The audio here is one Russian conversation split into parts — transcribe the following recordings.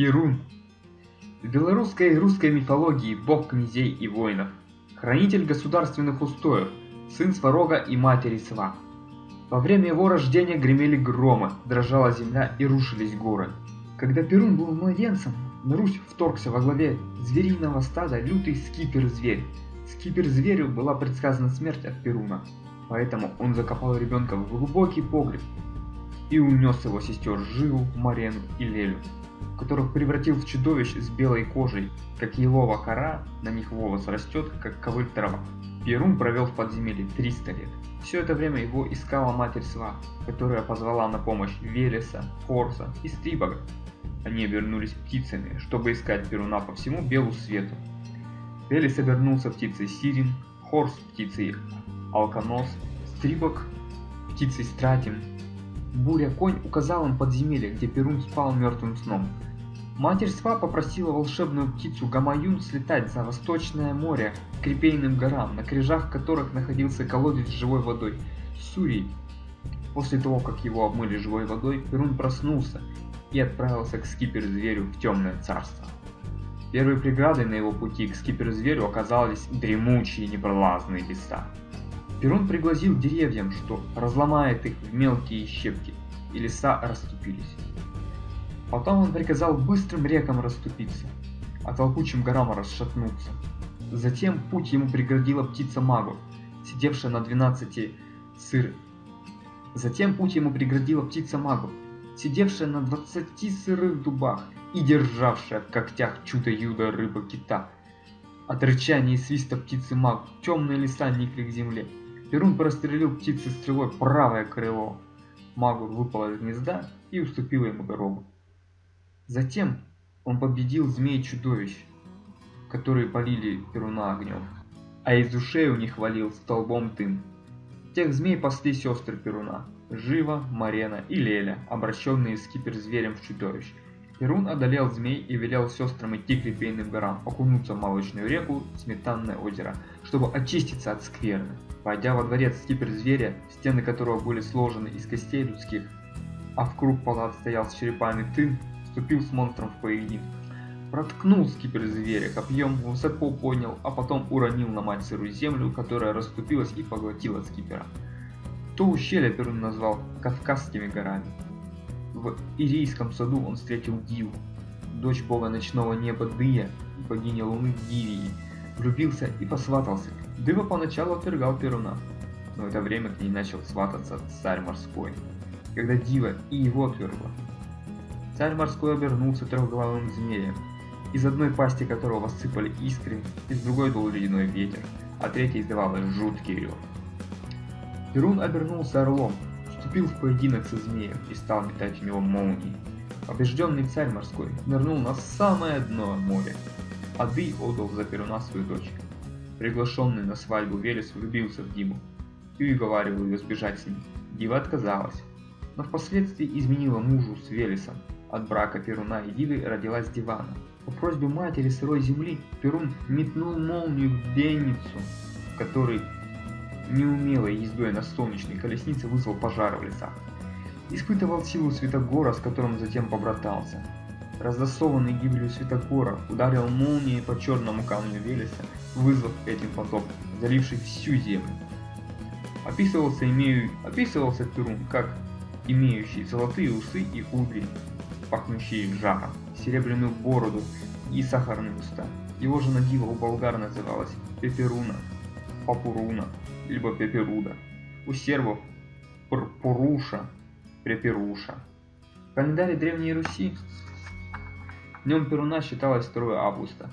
Перун. В белорусской и русской мифологии бог князей и воинов, хранитель государственных устоев, сын Сварога и матери Сва. Во время его рождения гремели громы, дрожала земля и рушились горы. Когда Перун был младенцем, на Русь вторгся во главе звериного стада лютый скипер-зверь. Скипер-зверю была предсказана смерть от Перуна, поэтому он закопал ребенка в глубокий погреб и унес его сестер Живу, Марену и Лелю, которых превратил в чудовищ с белой кожей, как елова кора, на них волос растет, как ковыль трава. Перун провел в подземелье 300 лет. Все это время его искала матерь Сва, которая позвала на помощь Велеса, Форса и Стрибога. Они обернулись птицами, чтобы искать Перуна по всему белу свету. Велес обернулся птицей Сирин, Хорс птицей Алконос, Стрибог птицей Стратим. Буря-конь указал им подземелье, где Перун спал мертвым сном. Матерь Сва попросила волшебную птицу Гамаюн слетать за Восточное море к Крепейным горам, на крижах которых находился колодец с живой водой – Сурий. После того, как его обмыли живой водой, Перун проснулся и отправился к скипер-зверю в темное царство. Первой преградой на его пути к скипер-зверю оказались дремучие непролазные леса. Перун пригласил деревьям, что разломает их в мелкие щепки, и леса расступились. Потом он приказал быстрым рекам расступиться, а толкучим горам расшатнуться. Затем путь ему преградила птица Магу, сидевшая на 12 сыр. Затем путь ему преградила птица Магу, сидевшая на 20 сырых дубах и державшая в когтях чудо-юдо рыба-кита. От рычания и свиста птицы Магу темные леса никли к земле. Перун прострелил птице стрелой правое крыло. Магур выпал из гнезда и уступил ему дорогу. Затем он победил змей-чудовищ, которые полили Перуна огнем, а из ушей у них валил столбом дым. Тех змей пасли сестры Перуна, Жива, Марена и Леля, обращенные скипер-зверем в чудовищ. Перун одолел змей и велел сестрам идти к Репейным горам, окунуться в молочную реку Сметанное озеро, чтобы очиститься от скверны. Войдя во дворец скипер-зверя, стены которого были сложены из костей людских, а в круг палат стоял с черепами тын, вступил с монстром в поединок. Проткнул скипер зверя копьем, высоко поднял, а потом уронил на мать сырую землю, которая расступилась и поглотила скипера. То ущелье Перун назвал Кавказскими горами. В Ирийском саду он встретил Диву, дочь бога ночного неба Дыя и богини луны Дивии, влюбился и посватался. Дыва поначалу отвергал Перуна, но в это время к ней начал свататься царь морской. Когда Дива и его отвергла, Царь морской обернулся трехглавым змеем, из одной пасти которого сыпали искры, из другой дул ледяной ветер, а третий издавал жуткий рев. Перун обернулся орлом, вступил в поединок со змеем и стал метать в него молнии. Побежденный царь морской нырнул на самое дно моря. Ады отдал за Перуна свою дочь. Приглашенный на свадьбу Велес влюбился в Диму и уговаривал ее сбежать с ним. Дива отказалась, но впоследствии изменила мужу с Велесом, от брака Перуна и Дивы родилась Дивана. По просьбе матери сырой земли Перун метнул молнию в Денницу, который неумелой ездой на солнечной колеснице вызвал пожар в лесах. Испытывал силу Святогора, с которым затем побратался. Раздосованный гибелью Святогора ударил молнией по черному камню Велеса, вызвав этим потоп, заливший всю землю. Описывался, имею... Описывался Перун как имеющий золотые усы и кудри, пахнущие жаром, серебряную бороду и сахарные уста. Его жена Дива у болгар называлась Пеперуна, Папуруна, либо Пеперуда. У сербов Пурпуруша, Преперуша. В календаре Древней Руси днем Перуна считалось 2 августа.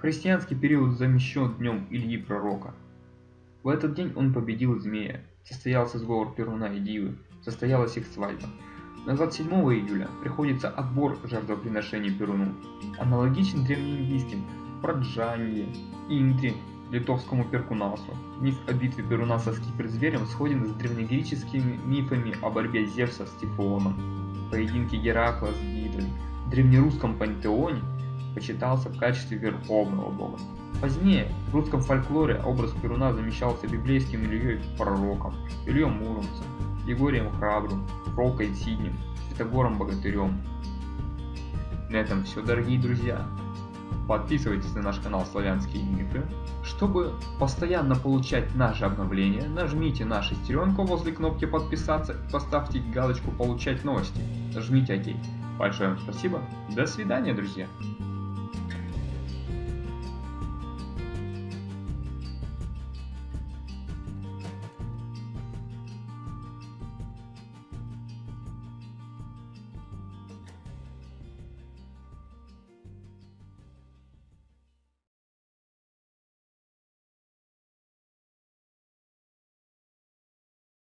Христианский период замещен днем Ильи Пророка. В этот день он победил змея, состоялся сговор Перуна и Дивы, состоялась их свадьба. На 27 июля приходится отбор жертвоприношений Перуну, аналогичен древнеиндийским Праджанье, Индре, литовскому Перкунасу. Миф о битве Перуна со скипер-зверем сходен с древнегреческими мифами о борьбе Зевса с Тифоном, поединке Геракла с Гидрой. В древнерусском пантеоне почитался в качестве верховного бога. Позднее в русском фольклоре образ Перуна замещался библейским Ильей Пророком, Ильей Муромцем, Егорием Храбрым, Фролкой Сиднем, Святогором Богатырем. На этом все, дорогие друзья. Подписывайтесь на наш канал Славянские мифы. Чтобы постоянно получать наши обновления, нажмите на шестеренку возле кнопки подписаться и поставьте галочку получать новости. Нажмите ОК. Большое вам спасибо. До свидания, друзья.